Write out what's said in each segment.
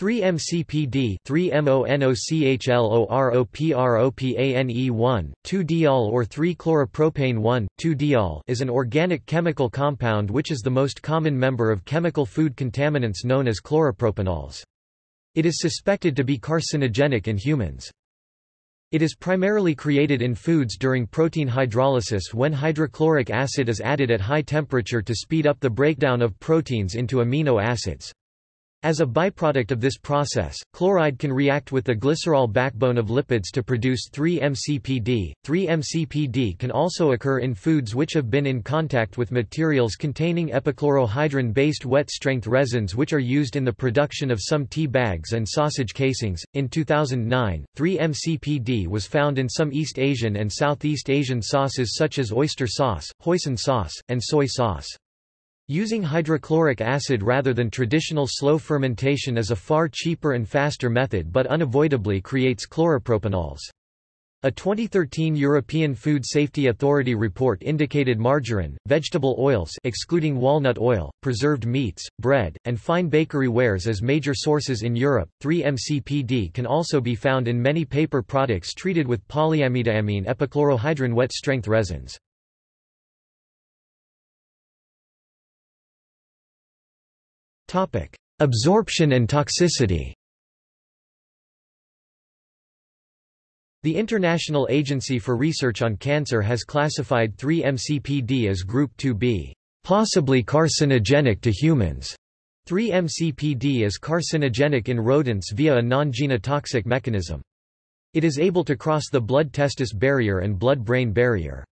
3-MCPD 3-MONOCHLOROPROPANE1, 2-diol or 3-chloropropane 1,2-diol is an organic chemical compound which is the most common member of chemical food contaminants known as chloropropanols. It is suspected to be carcinogenic in humans. It is primarily created in foods during protein hydrolysis when hydrochloric acid is added at high temperature to speed up the breakdown of proteins into amino acids. As a byproduct of this process, chloride can react with the glycerol backbone of lipids to produce 3-MCPD. 3-MCPD can also occur in foods which have been in contact with materials containing epichlorohydrin-based wet-strength resins which are used in the production of some tea bags and sausage casings. In 2009, 3-MCPD was found in some East Asian and Southeast Asian sauces such as oyster sauce, hoisin sauce, and soy sauce. Using hydrochloric acid rather than traditional slow fermentation is a far cheaper and faster method but unavoidably creates chloropropanols. A 2013 European Food Safety Authority report indicated margarine, vegetable oils excluding walnut oil, preserved meats, bread, and fine bakery wares as major sources in Europe. 3-MCPD can also be found in many paper products treated with polyamidoamine epichlorohydrin wet-strength resins. Absorption and toxicity The International Agency for Research on Cancer has classified 3-MCPD as Group 2B, possibly carcinogenic to humans. 3-MCPD is carcinogenic in rodents via a non-genotoxic mechanism. It is able to cross the blood-testis barrier and blood-brain barrier.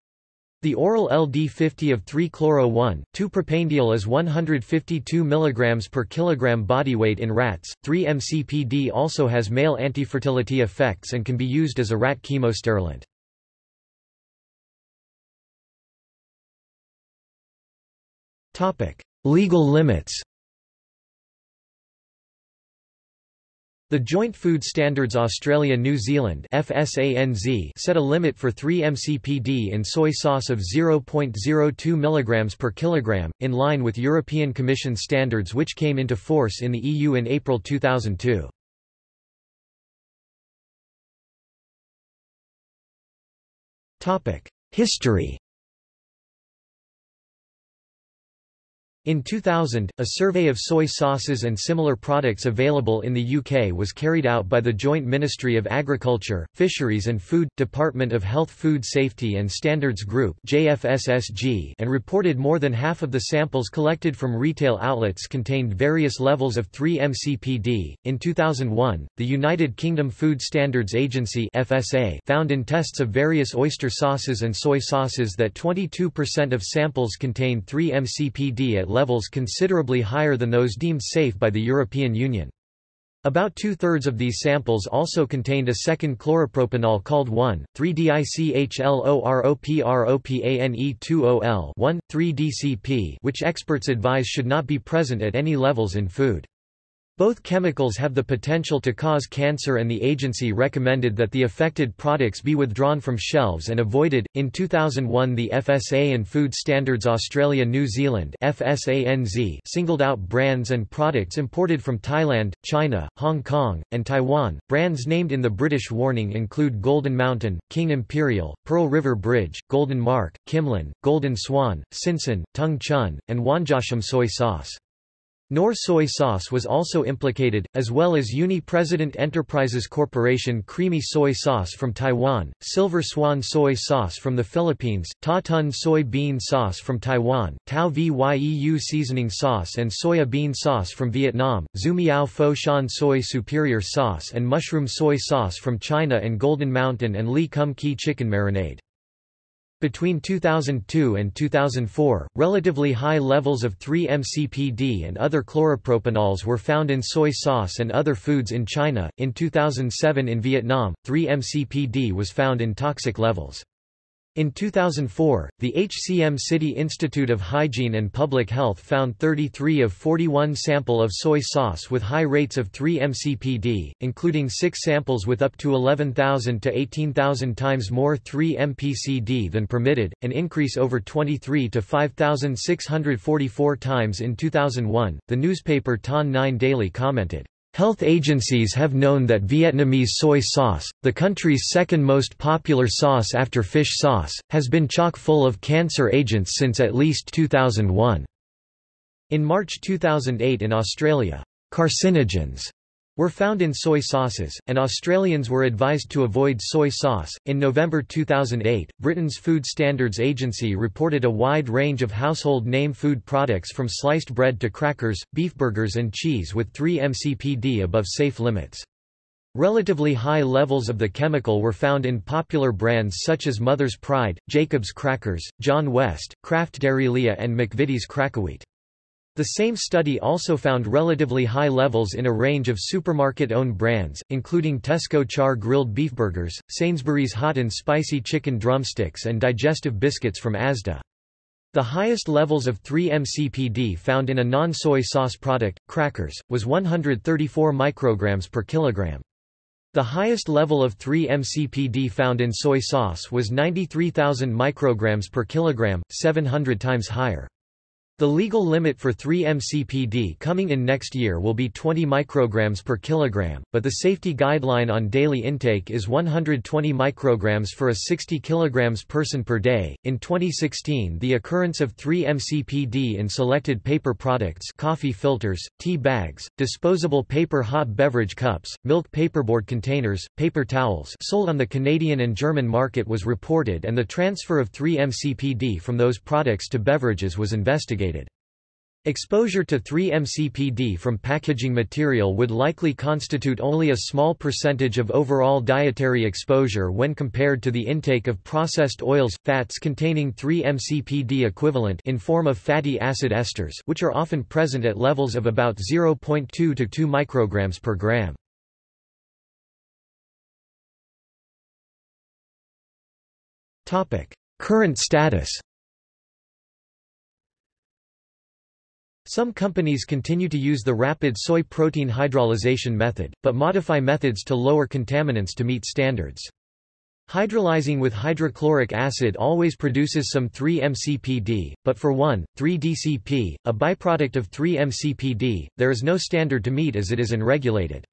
The oral LD50 of 3-chloro-1, 2-propanediol is 152 mg per kilogram body weight in rats. 3-MCPD also has male antifertility effects and can be used as a rat chemosterilant. Topic: Legal limits. The Joint Food Standards Australia-New Zealand FSANZ set a limit for 3-MCPD in soy sauce of 0.02 mg per kilogram, in line with European Commission standards which came into force in the EU in April 2002. History In 2000, a survey of soy sauces and similar products available in the UK was carried out by the Joint Ministry of Agriculture, Fisheries and Food, Department of Health Food Safety and Standards Group and reported more than half of the samples collected from retail outlets contained various levels of 3-MCPD. In 2001, the United Kingdom Food Standards Agency FSA found in tests of various oyster sauces and soy sauces that 22% of samples contained 3-MCPD at levels considerably higher than those deemed safe by the European Union. About two-thirds of these samples also contained a second chloropropanol called 1,3-dichloropropropane2OL 1,3-DCP which experts advise should not be present at any levels in food. Both chemicals have the potential to cause cancer and the agency recommended that the affected products be withdrawn from shelves and avoided. In 2001, the FSA and Food Standards Australia New Zealand (FSANZ) singled out brands and products imported from Thailand, China, Hong Kong, and Taiwan. Brands named in the British warning include Golden Mountain, King Imperial, Pearl River Bridge, Golden Mark, Kimlan, Golden Swan, Sinsun, Tung Chun, and Wanjashan soy sauce. Knorr soy sauce was also implicated, as well as Uni-President Enterprises Corporation creamy soy sauce from Taiwan, Silver Swan soy sauce from the Philippines, Ta Tun soy bean sauce from Taiwan, Tao Vyeu seasoning sauce and soya bean sauce from Vietnam, Zumiao Fo Shan soy superior sauce and mushroom soy sauce from China and Golden Mountain and Lee Kum Kee chicken marinade. Between 2002 and 2004, relatively high levels of 3-MCPD and other chloropropanols were found in soy sauce and other foods in China. In 2007 in Vietnam, 3-MCPD was found in toxic levels. In 2004, the HCM City Institute of Hygiene and Public Health found 33 of 41 sample of soy sauce with high rates of 3-MCPD, including 6 samples with up to 11,000 to 18,000 times more 3-MPCD than permitted, an increase over 23 to 5,644 times in 2001. The newspaper Thanh Nien Daily commented, Health agencies have known that Vietnamese soy sauce, the country's second most popular sauce after fish sauce, has been chock full of cancer agents since at least 2001. In March 2008 in Australia, carcinogens were found in soy sauces, and Australians were advised to avoid soy sauce. In November 2008, Britain's Food Standards Agency reported a wide range of household name food products from sliced bread to crackers, beef burgers, and cheese with 3 mcpd above safe limits. Relatively high levels of the chemical were found in popular brands such as Mother's Pride, Jacob's Crackers, John West, Kraft Dairylea and McVitie's Krackawheat. The same study also found relatively high levels in a range of supermarket-owned brands, including Tesco Char grilled beef burgers, Sainsbury's hot and spicy chicken drumsticks and digestive biscuits from Asda. The highest levels of 3-MCPD found in a non-soy sauce product, crackers, was 134 micrograms per kilogram. The highest level of 3-MCPD found in soy sauce was 93,000 micrograms per kilogram, 700 times higher. The legal limit for 3-MCPD coming in next year will be 20 micrograms per kilogram, but the safety guideline on daily intake is 120 micrograms for a 60 kilograms person per day. In 2016, the occurrence of 3-MCPD in selected paper products, coffee filters, tea bags, disposable paper hot beverage cups, milk paperboard containers, paper towels, sold on the Canadian and German market was reported and the transfer of 3-MCPD from those products to beverages was investigated. Exposure to 3-MCPD from packaging material would likely constitute only a small percentage of overall dietary exposure when compared to the intake of processed oils, fats containing 3-MCPD equivalent in form of fatty acid esters which are often present at levels of about 0.2 to 2 micrograms per gram. Current status Some companies continue to use the rapid soy protein hydrolyzation method, but modify methods to lower contaminants to meet standards. Hydrolyzing with hydrochloric acid always produces some 3-MCPD, but for 1,3-DCP, a byproduct of 3-MCPD, there is no standard to meet as it is unregulated.